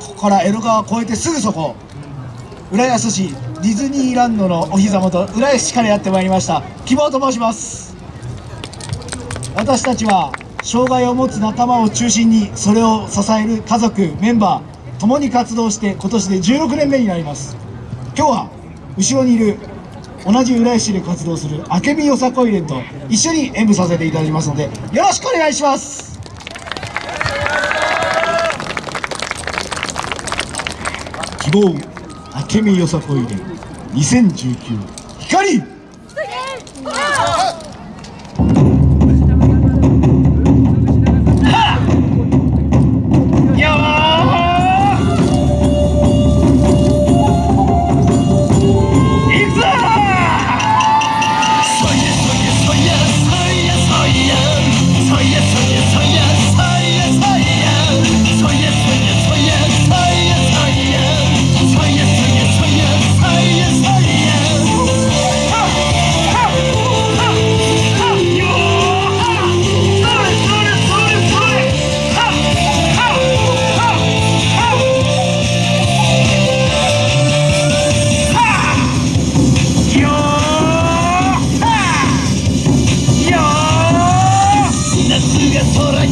ここから江戸川を越えてすぐそこ。浦安市ディズニーランドのお膝元浦安市からやってまいりました。希望と申します。私たちは障害を持つ仲間を中心にそれを支える家族メンバー共に活動して今年で16年目になります。今日は後ろにいる同じ浦安市で活動する明美よさこい連と一緒に演舞させていただきますのでよろしくお願いします。希望明美よさこいで。2019光！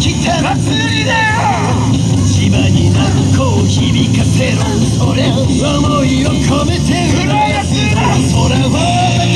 千葉に鳴子を響かせろそれ思いを込めて浦安だ空は